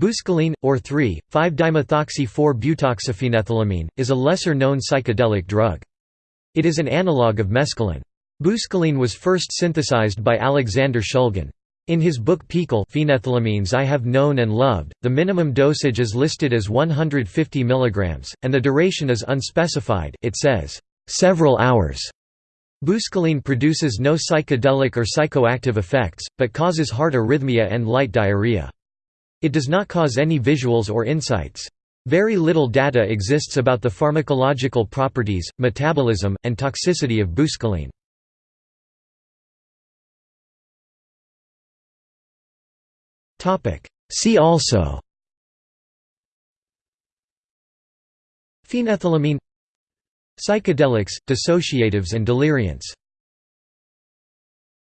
Buscaline, or 3,5-dimethoxy-4-butoxyphenethylamine, is a lesser-known psychedelic drug. It is an analogue of mescaline. Buscaline was first synthesized by Alexander Shulgin. In his book PiHKAL Phenethylamines I Have Known and Loved, the minimum dosage is listed as 150 mg, and the duration is unspecified it says, "...several hours". Buscaline produces no psychedelic or psychoactive effects, but causes heart arrhythmia and light diarrhea. It does not cause any visuals or insights. Very little data exists about the pharmacological properties, metabolism, and toxicity of buscaline. See also Phenethylamine Psychedelics, dissociatives and deliriants